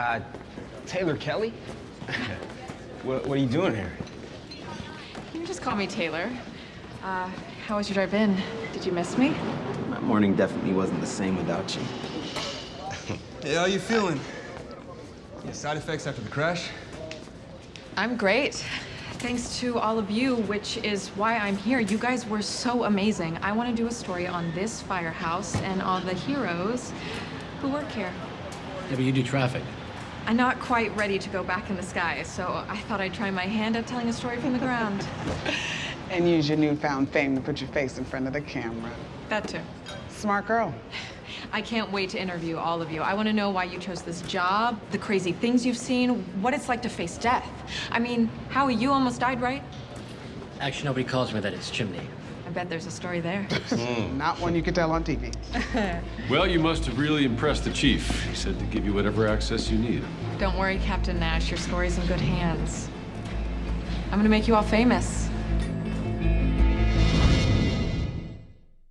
Uh, Taylor Kelly? what, what are you doing here? You just call me Taylor. Uh, how was your drive in? Did you miss me? My morning definitely wasn't the same without you. Hey, how are you feeling? Any side effects after the crash? I'm great. Thanks to all of you, which is why I'm here. You guys were so amazing. I want to do a story on this firehouse and all the heroes who work here. Yeah, but you do traffic. I'm not quite ready to go back in the sky, so I thought I'd try my hand at telling a story from the ground. And use your newfound fame to put your face in front of the camera. That too. Smart girl. I can't wait to interview all of you. I want to know why you chose this job, the crazy things you've seen, what it's like to face death. I mean, Howie, you almost died, right? Actually, nobody calls me that. It's Chimney. I bet there's a story there. Hmm. Not one you could tell on TV. Well, you must have really impressed the chief. He said to give you whatever access you need. Don't worry, Captain Nash, your story's in good hands. I'm gonna make you all famous.